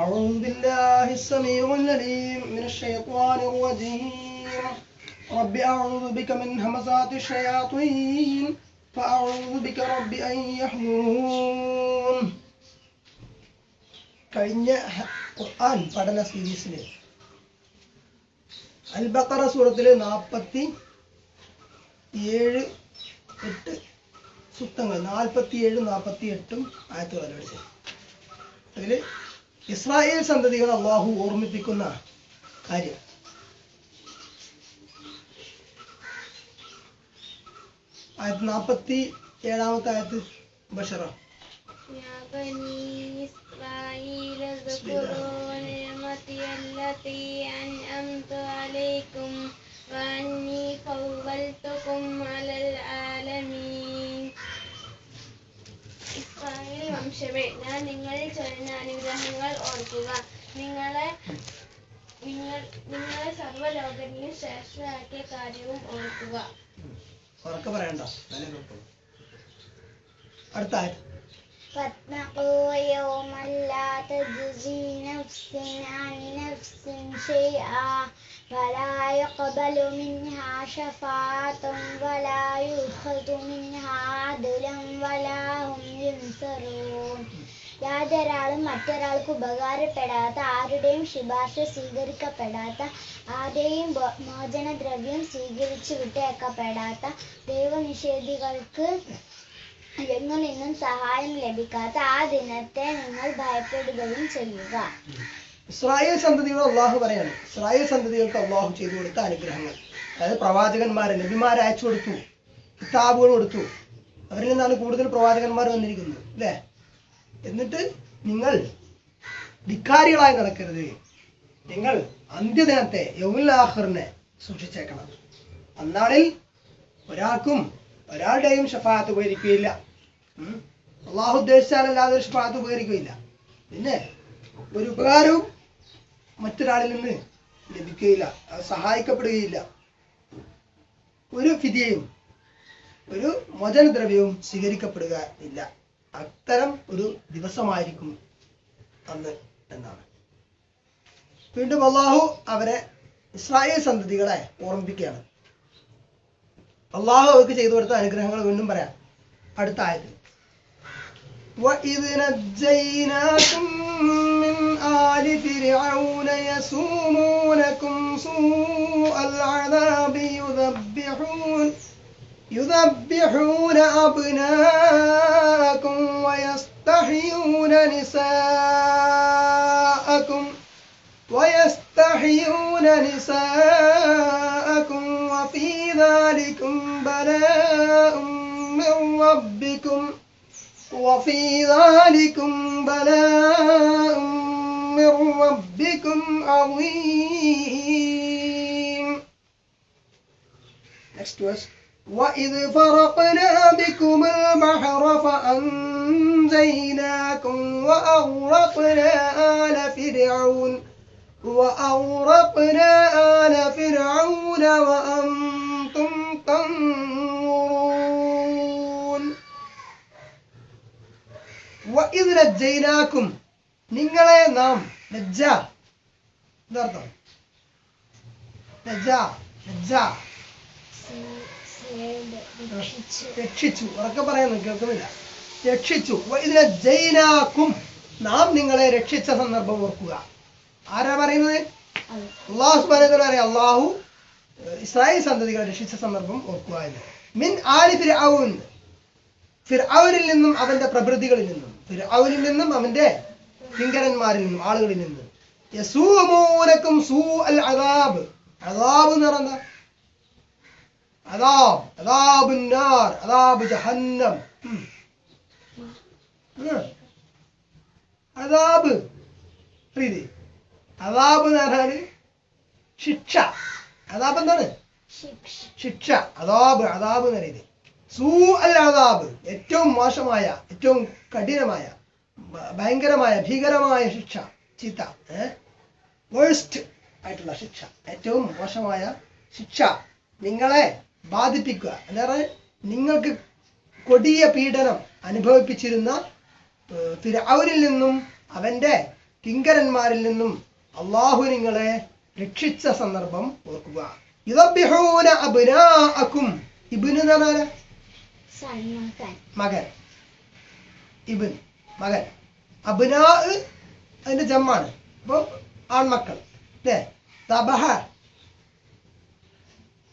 أعوذ بالله السميع العليم من الشيطان الرجيم رب أعوذ بك من همزات الشياطين فأعوذ بك رب أن يحضرون കഴിഞ്ഞ ഖുർആൻ പഠന സീരീസിൽ അൽ ബഖറ സൂറത്തില് നാൽപ്പത്തി ഏഴ് എട്ട് സുത്തങ്ങൾ നാൽപ്പത്തി ഏഴ് നാൽപ്പത്തി എട്ടും ആയത്തുകൾ പഠിച്ചത് അതിൽ ഇസ്രായേൽ സന്തതികൾ അള്ളാഹു ഓർമ്മിപ്പിക്കുന്ന കാര്യം ആയത്ത് നാൽപ്പത്തി ഏഴാമത്തെ ആയത്ത് ബഷറ يا بني إسرائيل اذكروا نعمتي التي أنعمت عليكم وأني فضلتكم على العالمين വംശമേ ഞാൻ നിങ്ങളിൽ ചൊരിഞ്ഞ അനുഗ്രഹങ്ങൾ ഓർക്കുക. നിങ്ങളെ നിങ്ങൾ നിങ്ങളെ സർവലോകത്തിനും ശ്രേഷ്ഠയാക്കിയ കാര്യവും ഓർക്കുക. ഉറക്കെ പറയണ്ട. അടുത്ത فاتقوا يوما لا تجزي نفس عن نفس شيئا ولا يقبل منها شفاعة ولا يؤخذ منها عدل ولا هم ينصرون യാതൊരാളും മറ്റൊരാൾക്ക് ഉപകാരപ്പെടാത്ത ആരുടെയും ശുപാർശ സ്വീകരിക്കപ്പെടാത്ത ആരുടെയും ബോ- മോചനദ്രവ്യം സ്വീകരിച്ചു വിട്ടേക്കപ്പെടാത്ത ദൈവനിഷേധികൾക്ക് എങ്ങളിൽ നിന്നും സഹായം ലഭിക്കാത്ത ആ ദിനത്തെ നിങ്ങൾ ഭയപ്പെടുകയും ചെയ്യുക. ഇസ്രായേൽ സന്തതികൾ അള്ളാഹു പറയാണ്. ഇസ്രായേൽ സന്തതികൾക്ക് അള്ളാഹു ചെയ്തു കൊടുത്ത അനുഗ്രഹങ്ങൾ. അതായത് പ്രവാചകന്മാരെ നബിമാരെ അയച്ചു കൊടുത്തു. കിതാബുകൾ കൊടുത്തു. അവരിൽ നിന്നാണ് കൂടുതൽ പ്രവാചകന്മാർ വന്നിരിക്കുന്നത് അല്ലേ? എന്നിട്ട് നിങ്ങൾ ധിക്കാരികളായി നടക്കരുത്. നിങ്ങൾ അന്ത്യദിനത്തെ യൗലാഹറിനെ സൂക്ഷിച്ചേക്കണം. അന്നാളിൽ ഒരാൾക്കും ഒരാളുടെയും ഷഫാത്ത് ഉപകരിക്കുകയില്ല. അള്ളാഹു ഉദ്ദേശിച്ചാലല്ലാതെ ഒരു ഷഫാത്ത് ഉപകരിക്കുകയില്ല. പിന്നെ ഒരു ഉപകാരവും മറ്റൊരാളിൽ നിന്ന് ലഭിക്കുകയില്ല. സഹായിക്കപ്പെടുകയില്ല. ഒരു ഫിതിയയും ഒരു മോചനദ്രവ്യവും സ്വീകരിക്കപ്പെടുക ഇല്ല. അത്തരം ഒരു ദിവസമായിരിക്കും അന്ന് എന്നാണ്. വീണ്ടും അള്ളാഹു അവരെ ഇസ്രായേൽ സന്തതികളെ ഓർമ്മിപ്പിക്കുകയാണ്. അള്ളാഹു അവർക്ക് ചെയ്തു കൊടുത്ത അനുഗ്രഹങ്ങൾ വീണ്ടും പറയാം അടുത്ത ആയത്തിൽ وإذ نجيناكم من آل فرعون يسومونكم سوء العذاب يذبحون يذبحون أبناءكم ويستحيون نساءكم ويستحيون نساءكم وفي ذلكم بلاء من ربكم وفي ذلكم بلاء من ربكم عظيم. وإذ فرقنا بكم البحر فأنجيناكم وأغرقنا آل فرعون وأغرقنا آل فرعون وأنتم تنظرون وإذ نجيناكم നിങ്ങളെ നാം നജ്ജ എന്താർത്ഥം നജ്ജ നജ്ജ രക്ഷിച്ചു ഉറക്കെ പറയുന്നു കേൾക്കുന്നില്ല രക്ഷിച്ചു ഇതിനെ ജൈനാക്കും നാം നിങ്ങളെ രക്ഷിച്ച സന്ദർഭം ഓർക്കുക ആരാ പറയുന്നത്? അള്ളാഹു സുബ്ഹാനഹു പറയാം അള്ളാഹു ഇസ്രായേൽ സന്തതികളെ രക്ഷിച്ച സന്ദർഭം ഓർക്കുക എന്ന്. മിൻ ആലി ഫിർഔൻ ഫിർഔനിൽ നിന്നും അവന്റെ പ്രഭൃതികളിൽ നിന്നും ഫിർഔനിൽ നിന്നും അവന്റെ കിങ്കരന്മാരിൽ നിന്നും ആളുകളിൽ നിന്നും. യസൂമൂനക്കും സൂ അൽ അദാബ്. അദാബ് എന്ന് പറയുന്ന അദാബ് അദാബ് നാർ അദാബ് ജഹന്നം. അദാബ്. പ്രീതി അദാബ് എന്ന് പറഞ്ഞാൽ ശിക്ഷ. അദാബ് എന്താണ് ശിക്ഷ. അദാബ് അദാബ് എന്ന് പറയുന്നത് സൂ അൽ അദാബ് ഏറ്റവും മോശമായ ഏറ്റവും കഠിനമായ ഭയങ്കരമായ ഭീകരമായ ശിക്ഷ. ചീത്ത. വേഴ്സ്റ്റ് ആയിട്ടുള്ള ശിക്ഷ. ഏറ്റവും മോശമായ ശിക്ഷ. നിങ്ങളെ ബാധിപ്പിക്കുക. അല്ലാതെ നിങ്ങൾക്ക് കൊടിയ പീഡനം അനുഭവിപ്പിച്ചിരുന്ന അവരിൽ നിന്നും അവന്റെ കിങ്കരന്മാരിൽ നിന്നും അള്ളാഹു നിങ്ങളെ രക്ഷിച്ച സന്ദർഭം ഓർക്കുക. യുദബ്ബിഹൂന അബ്നാഅക്കും. ഇബിന് എന്ന് പറഞ്ഞാൽ സൽമാൻ മകൻ. ഇബിൻ മകൻ. അബ്നാ അതിന്റെ ജമ്മാണ്. അപ്പൊ ആൺമക്കൾ. അല്ലേ തബഹ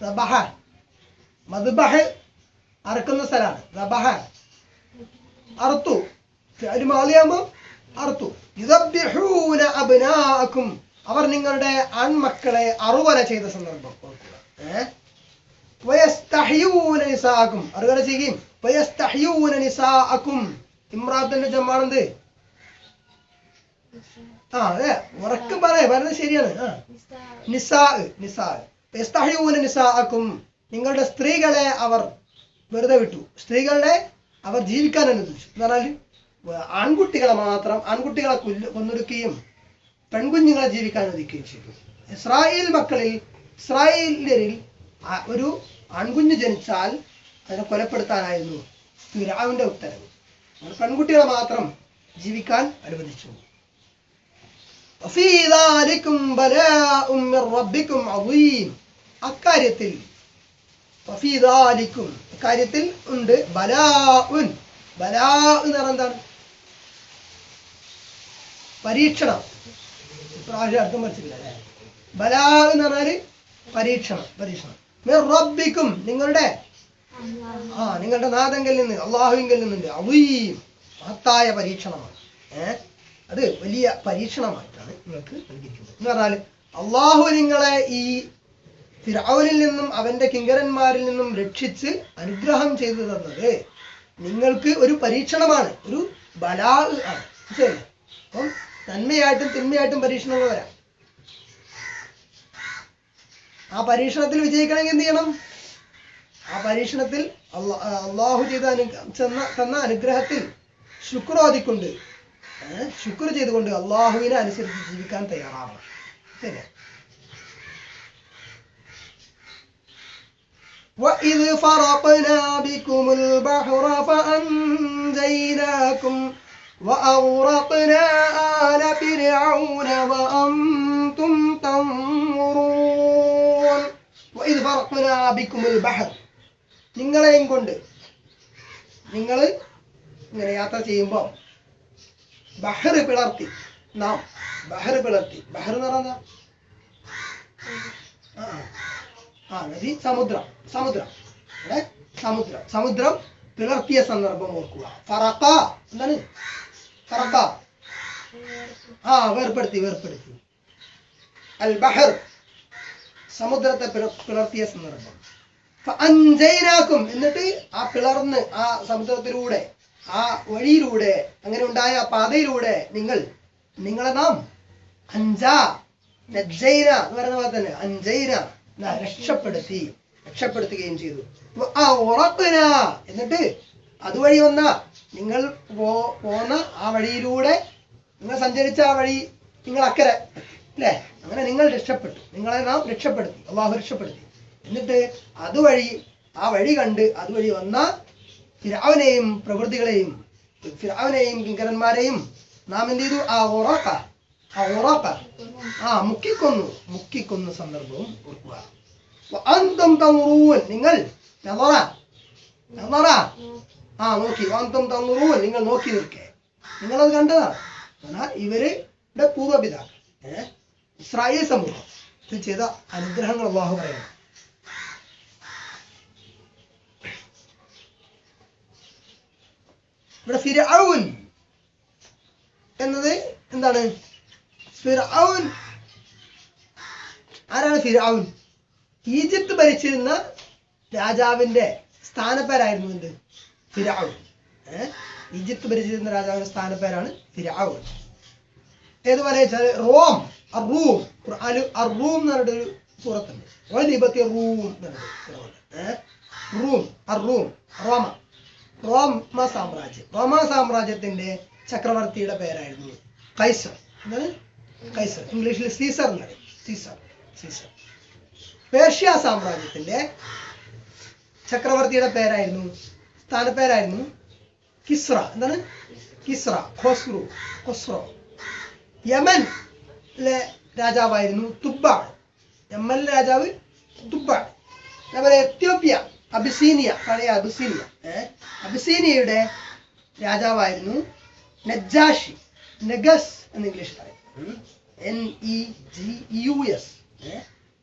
തബഹ മദ്ബഹ് അറക്കുന്ന സ്ഥലമാണ്. തബഹ അറുത്തു. ഒരു മാലിയാകുമ്പോ അറുത്തു. യുദബ്ബിഹൂന അഭിനാക്കും അവർ നിങ്ങളുടെ ആൺമക്കളെ അറുവര ചെയ്ത സന്ദർഭം. ഓർക്കുക. ഏഹ് വയസ്തഹ്യൂന നിസാഅക്കും. അറിയാതെ ചെയ്യും. വയസ്തഹ്യൂന നിസാക്കും ഇമ്രാത്തിന്റെ ജമാണെന്ത് ആ അതെ. ഉറക്ക് പറയാ. പറയുന്നത് ശരിയാണ്. ആ. നിസാ നിസാ നിസാഅക്കും. നിങ്ങളുടെ സ്ത്രീകളെ അവർ വെറുതെ വിട്ടു. സ്ത്രീകളെ അവർ ജീവിക്കാൻ അനുവദിച്ചു. എന്ന് പറഞ്ഞാൽ ആൺകുട്ടികളെ മാത്രം ആൺകുട്ടികളെ കൊല്ല കൊന്നൊടുക്കുകയും പെൺകുഞ്ഞുങ്ങളെ ജീവിക്കാൻ ഒരുക്കുകയും ചെയ്തു. ഇസ്രായേൽ മക്കളിൽ ഇസ്രായേലിൽ ഒരു ആൺകുഞ്ഞ് ജനിച്ചാൽ അതിനെ കൊലപ്പെടുത്താനായിരുന്നു ഫിറാവിന്റെ ഉത്തരവ്. പെൺകുട്ടികളെ മാത്രം ജീവിക്കാൻ അനുവദിച്ചു. അക്കാര്യത്തിൽ അക്കാര്യത്തിൽ ഉണ്ട് ബലാഉൻ. ബലാ എന്ന് പറഞ്ഞാൽ എന്താണ്? പരീക്ഷണം. ഇപ്രാവശ്യം അർത്ഥം പഠിച്ചിട്ടില്ല ബലാ എന്ന് പറഞ്ഞാൽ പരീക്ഷണം പരീക്ഷണം. റബ്ബിക്കും നിങ്ങളുടെ ആ നിങ്ങളുടെ നാഥങ്കിൽ നിന്ന് അള്ളാഹുവിങ്കിൽ നിന്നുണ്ട്. അവയും മഹത്തായ പരീക്ഷണമാണ്. ഏഹ് അത് വലിയ പരീക്ഷണമായിട്ടാണ് നിങ്ങൾക്ക് നൽകിയിരിക്കുന്നത്. എന്ന് പറഞ്ഞാൽ അള്ളാഹു നിങ്ങളെ ഈ ഫിറൌനിൽ നിന്നും അവന്റെ കിങ്കരന്മാരിൽ നിന്നും രക്ഷിച്ച് അനുഗ്രഹം ചെയ്തു തന്നത് നിങ്ങൾക്ക് ഒരു പരീക്ഷണമാണ്. ഒരു ബലാ ആണ്. ശരി അപ്പം നന്മയായിട്ടും തിന്മയായിട്ടും പരീക്ഷണങ്ങൾ വരാം ആ പരീക്ഷണത്തിൽ വിജയിക്കണമെങ്കിൽ എന്ത് ചെയ്യണം ആ പരീക്ഷണത്തിൽ അള്ളാ- ആ അള്ളാഹു ചെയ്ത അനു ചെന്ന തന്ന അനുഗ്രഹത്തിൽ ശുക്രോദിക്കൊണ്ട് ഏഹ് ശുക്ർ ചെയ്തുകൊണ്ട് അള്ളാഹുവിനെ അനുസരിച്ച് ജീവിക്കാൻ തയ്യാറാവണം ശരി وإذ فرقنا بكم البحر فأنجيناكم وأغرقنا آل فرعون وأنتم تنظرون وإذ فرقنا بكم البحر നിങ്ങളെയും കൊണ്ട് നിങ്ങൾ ഇങ്ങനെ യാത്ര ചെയ്യുമ്പോൾ ബഹർ പിളർത്തി നാം ബഹർ പിളർത്തി ബഹർ എന്ന് പറഞ്ഞാൽ ആ ആ നദി സമുദ്രം സമുദ്രം ഇവിടെ സമുദ്രം സമുദ്രം പിളർത്തിയ സന്ദർഭം ഓർക്കുക ഫറക്ക എന്താണ് ഫറക്ക ആ വേർപ്പെടുത്തി വേർപ്പെടുത്തി. അൽ ബഹർ സമുദ്രത്തെ പിള- പിളർത്തിയ സന്ദർഭം. അഞ്ചൈനാക്കും എന്നിട്ട് ആ പിളർന്ന് ആ സമുദ്രത്തിലൂടെ ആ വഴിയിലൂടെ അങ്ങനെ ഉണ്ടായ ആ പാതയിലൂടെ നിങ്ങൾ നിങ്ങളെ നാം അഞ്ചാ നജ്ജൈന എന്ന് പറയുന്ന പോലെ തന്നെ അഞ്ചൈന രക്ഷപ്പെടുത്തി രക്ഷപ്പെടുത്തുകയും ചെയ്തു. എന്നിട്ട് അതുവഴി വന്ന നിങ്ങൾ പോ- പോന്ന ആ വഴിയിലൂടെ നിങ്ങൾ സഞ്ചരിച്ച ആ വഴി നിങ്ങൾ അക്കരെ അല്ലേ അങ്ങനെ നിങ്ങൾ രക്ഷപ്പെട്ടു. നിങ്ങളെ നാം രക്ഷപ്പെടുത്തി. അള്ളാഹു രക്ഷപ്പെടുത്തി. എന്നിട്ട് അതുവഴി ആ വഴി കണ്ട് അതുവഴി വന്ന ഫിരാവിനെയും പ്രകൃതികളെയും ഫിരാവിനെയും കിങ്കരന്മാരെയും നാം എന്ത് ചെയ്തു? ആ ഓറാക്ക ആ ഓറാക്ക ആ മുക്കിക്കൊന്നു മുക്കിക്കൊന്ന സന്ദർഭവും ഓർക്കുക. അന്തം തങ്ങൂൻ നിങ്ങൾ നളറ നളറ ആ നോക്കി. വാന്തം തന്നുറൂൻ നിങ്ങൾ നോക്കി നിൽക്കേ. നിങ്ങളത് കണ്ടതാണ് എന്നാൽ ഇവരുടെ പൂർവപിതാക്കൾ ഇസ്രായേൽ സമൂഹം. ഇത് ചെയ്ത അനുഗ്രഹങ്ങൾ അള്ളാഹു പറയണം ഇവിടെ ഫിരഔൻ എന്നത് എന്താണ്? ഫിറഔൻ ആരാണ് ഫിറഔൻ ഈജിപ്ത് ഭരിച്ചിരുന്ന രാജാവിന്റെ സ്ഥാനപ്പേരായിരുന്നു എന്ത്? ഏഹ് ഈജിപ്ത് ഭരിച്ചിരുന്ന രാജാവിന്റെ സ്ഥാനപ്പേരാണ് ഫിറഔൻ ഏതുപോലെ വെച്ചാൽ റോം അറൂം ഖുർആനിൽ അറൂം എന്ന് പറഞ്ഞിട്ട് ഒരു സൂറത്തുണ്ട് വലിബത്തി റൂം റൂം അറൂം റോമ. റോമ സാമ്രാജ്യം. റോമ സാമ്രാജ്യത്തിന്റെ ചക്രവർത്തിയുടെ പേരായിരുന്നു കൈസർ. എന്താണ്? കൈസർ. ഇംഗ്ലീഷിൽ സീസർ എന്ന് പറയും. Caesar Caesar. പേർഷ്യ സാമ്രാജ്യത്തിന്റെ ചക്രവർത്തിയുടെ പേരായിരുന്നു സ്ഥാനപ്പേരായിരുന്നു കിസ്ര. എന്താണ്? കിസ്ര. ഖോസ്രു. ഖൊസ്രോ. യമൻ രാജാവായിരുന്നു തുബാൾ യമനിലെ രാജാവ് തുബാൾ അതേപോലെ എത്യോപ്യ അബിസീനിയ പഴയ അബിസീനിയ. അബിസീനിയയുടെ രാജാവായിരുന്നു നജാഷി നെഗസ് എന്ന് ഇംഗ്ലീഷ് പറയും. N E G U S.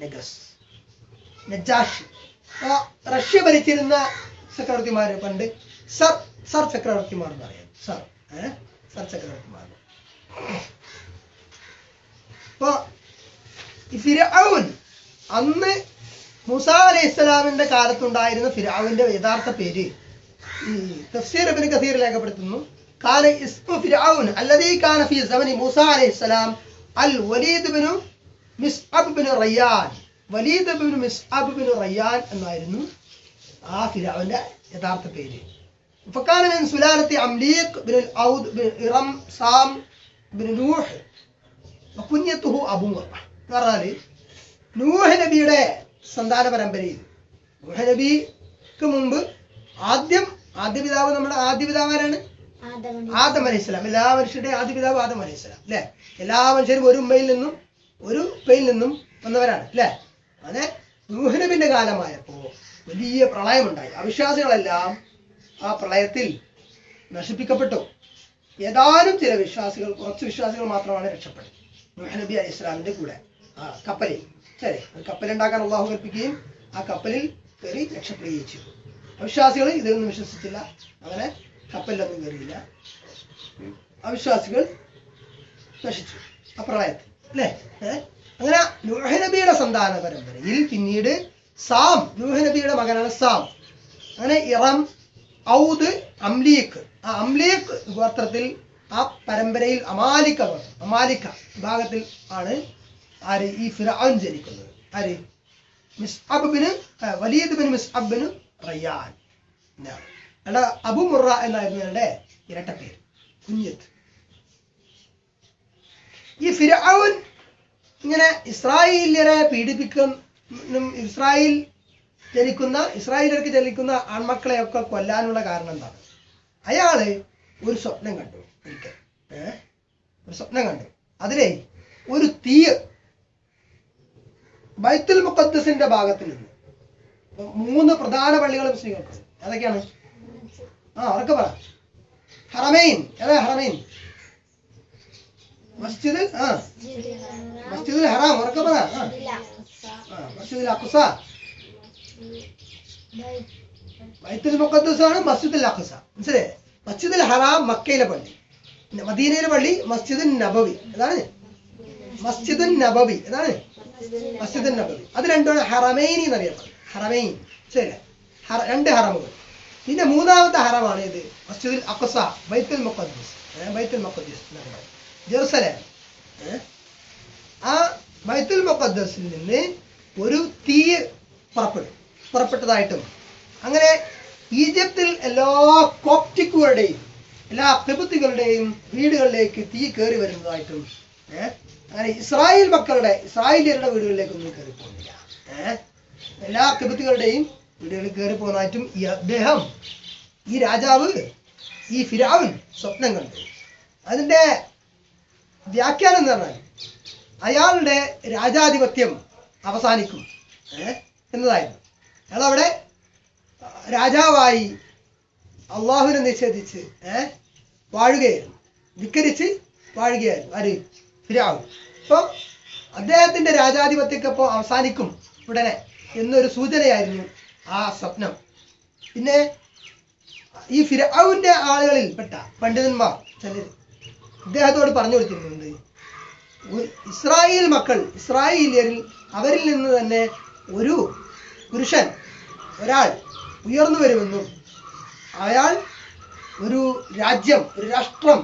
Negus. Najashi Russia ഭരിച്ചിരുന്ന ചക്രവർത്തിമാര് പണ്ട് സർ സർ ചക്രവർത്തിമാർ എന്ന് പറയാം. Sir sir ചക്രവർത്തിമാർ. ഫിരഔൻ അന്ന് മൂസ അലൈഹി ഇസ്ലാമിന്റെ കാലത്തുണ്ടായിരുന്ന ഫിരാവിന്റെ യഥാർത്ഥ പേര് ഈ തഫ്സീർ ഇബ്നു കസീർ രേഖപ്പെടുത്തുന്നു. കാന ഇസ്മു ഫിർഔൻ അല്ലദീ കാന ഫീ സമനി മൂസ അലൈഹി സലാം അൽ വലീദ് ബിനു മിസ്അബ് ബിനു റയ്യാൻ. വലീദ് ബിനു മിസ്അബ് ബിനു റയ്യാൻ എന്നായിരുന്നു. ആ ഫിർഔന്റെ യഥാർത്ഥ പേര് فكان من سلالة عمليق بن الأود بن إرم سام بن نوح وكنيته أبو مرة പറഞ്ഞാല് നൂഹ് നബിയുടെ സന്താന പരമ്പരയിൽ നൂഹ് നബിക്ക് മുമ്പ് ആദ്യം ആദ്യ പിതാവ് നമ്മുടെ ആദ്യ പിതാവ് ആരാണ് ആദമണി ആദം അലൈഹി സ്വലാം എല്ലാ മനുഷ്യരുടെയും ആദ്യ പിതാവ് ആദം അലൈഹി സ്വലാം അല്ലെ എല്ലാ മനുഷ്യരും ഒരു ഉമ്മയിൽ നിന്നും ഒരു ഉപ്പയിൽ നിന്നും വന്നവരാണ് അല്ലെ അങ്ങനെ നൂഹ് നബിന്റെ കാലമായപ്പോ വലിയ പ്രളയമുണ്ടായി. അവിശ്വാസികളെല്ലാം ആ പ്രളയത്തിൽ നശിപ്പിക്കപ്പെട്ടു. ഏതാനും ചില വിശ്വാസികൾ കുറച്ച് വിശ്വാസികൾ മാത്രമാണ് രക്ഷപ്പെട്ടത്. നബി അലി ഇസ്ലാമിന്റെ കൂടെ ആ കപ്പലിൽ. ശരി കപ്പലുണ്ടാക്കാൻ അള്ളാഹു കൽപ്പിക്കുകയും ആ കപ്പലിൽ കയറി രക്ഷപ്പെടുകയും ചെയ്തു. അവിശ്വാസികൾ ഇതിലൊന്നും വിശ്വസിച്ചില്ല. അങ്ങനെ കപ്പലിലൊന്നും കയറിയില്ല. അവിശ്വാസികൾ നശിച്ചു. ആ പ്രളയത്തിൽ. അല്ലേ? അങ്ങനെ നബിയുടെ സന്താന പരമ്പരയിൽ പിന്നീട് സാം നൂഹ് നബിയുടെ മകനാണ് സാം. അങ്ങനെ ഇറം ഔദ് അംലീഖ്. ആ അംലീഖ് ഗോത്രത്തിൽ ആ പരമ്പരയിൽ അമാലിക്ക ഗോത്രം അമാലിക്ക വിഭാഗത്തിൽ ആണ് ആര്? ഈ ഫിറാൻ ജനിക്കുന്നത്. ആര്? മിസ് മിസ്അബിന് വലീദ് ബിൻ മിസ്അബിന് റയ്യാൻ. എന്നാണ് അബു മുറ എന്നായിരുന്നു അയാളുടെ ഇരട്ട പേര്. കുഞ്ഞത്ത് ഈ ഫിറഔൻ ഇങ്ങനെ ഇസ്രായേലിയരെ പീഡിപ്പിക്കും ഇസ്രായേൽ ജനിക്കുന്ന ഇസ്രായേലർക്ക് ജനിക്കുന്ന ആൺമക്കളെയൊക്കെ കൊല്ലാനുള്ള കാരണം എന്താണ്? അയാൾ ഒരു സ്വപ്നം കണ്ടു ഒരിക്കൽ? ഒരു സ്വപ്നം കണ്ടു. അതിലെ ഒരു തീ ബൈത്തുൽ മുഖദ്സിന്റെ ഭാഗത്ത് നിന്ന്. മൂന്ന് പ്രധാന പള്ളികൾ മുസ്ലിങ്ങൾക്ക് അതൊക്കെയാണ്. ആ അവർക്ക് പറ. ഹറമൈൻ. ഏതാ ഹറമൈൻ? മസ്ജിദ് ആ. മസ്ജിദുൽ ഹറാം ഉറക്കെ പറ. ആ, മസ്ജിദുൽ അഖ്സ ബൈത്തുൽ മുഖദ്ദസ് ആണ് മസ്ജിദുൽ അഖ്സ മനസ്സിലായേ? മസ്ജിദുൽ ഹറാം മക്കയിലെ പള്ളി. മദീനയിലെ പള്ളി മസ്ജിദുൻ നബവി. അതാണ്? മസ്ജിദുൻ നബവി. അതാണ്? മസ്ജിദുൻ നബവി. അത് രണ്ടുമാണ് ഹറമൈനി എന്നറിയപ്പെടുന്നത് ഹറമൈൻ. ശരി രണ്ട് ഹറമുകൾ. പിന്നെ മൂന്നാമത്തെ ഹറമാണ് ഇത് മസ്ജിദുൽ അഖ്സ ബൈത്തുൽ മുഖദ്ദസ്. ബൈത്തുൽ മുഖദ്ദസ് ജെറുസലേം. ആ ബൈത്തുൽ മുഖദ്ദസിൽ നിന്ന് ഒരു തീ പുറപ്പെടും. പുറപ്പെട്ടതായിട്ടും. അങ്ങനെ ഈജിപ്തിൽ എല്ലാ കോപ്റ്റിക്കുകളുടെയും എല്ലാ കിബുത്തികളുടെയും വീടുകളിലേക്ക് തീ കയറി വരുന്നതായിട്ടും അങ്ങനെ ഇസ്രായേൽ മക്കളുടെ ഇസ്രായേലിയരുടെ വീടുകളിലേക്കൊന്നും കയറി പോകുന്നില്ല. എല്ലാ കിബുത്തികളുടെയും വീടുകളിൽ കയറി പോകുന്നതായിട്ടും ഈ അദ്ദേഹം ഈ രാജാവ് ഈ ഫിരാവൻ സ്വപ്നം കണ്ടു അതിന്റെ വ്യാഖ്യാനം എന്ന് പറഞ്ഞാൽ അയാളുടെ രാജാധിപത്യം അവസാനിക്കും. എന്നതായിരുന്നു. അയാൾ അവിടെ രാജാവായി അള്ളാഹുവിനെ നിഷേധിച്ച് വാഴുകയായിരുന്നു. ധിക്കരിച്ച് വാഴുകയായിരുന്നു. ആര്? ഫിരാവ്. അപ്പൊ അദ്ദേഹത്തിന്റെ രാജാധിപത്യമൊക്കെ ഇപ്പോൾ അവസാനിക്കും ഉടനെ എന്നൊരു സൂചനയായിരുന്നു ആ സ്വപ്നം. പിന്നെ ഈ ഫിരാവിന്റെ ആളുകളിൽ പെട്ട പണ്ഡിതന്മാർ ചിലർ ഇദ്ദേഹത്തോട് പറഞ്ഞു കൊടുത്തിരുന്നുണ്ട് ഇസ്രായേൽ മക്കൾ ഇസ്രായേലിയരിൽ അവരിൽ നിന്ന് തന്നെ ഒരു പുരുഷൻ ഒരാൾ ഉയർന്നു വരുമെന്നും അയാൾ ഒരു രാജ്യം ഒരു രാഷ്ട്രം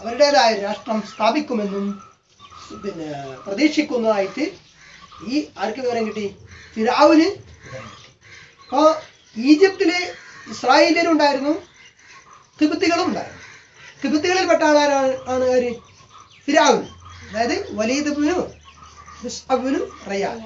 അവരുടേതായ രാഷ്ട്രം സ്ഥാപിക്കുമെന്നും പിന്നെ പ്രതീക്ഷിക്കുന്നതായിട്ട് ഈ ആർക്ക് വിവരം കിട്ടി? ഫിരാവിന് അപ്പോ ഈജിപ്തിലെ ഇസ്രായേലിയരുണ്ടായിരുന്നു തിബത്തികളും ഉണ്ടായിരുന്നു. തിബത്തികളിൽപ്പെട്ട ആളാരാണ് ആണ് ആര്? അതായത് വലീദ് ബിനു റയ്യാൻ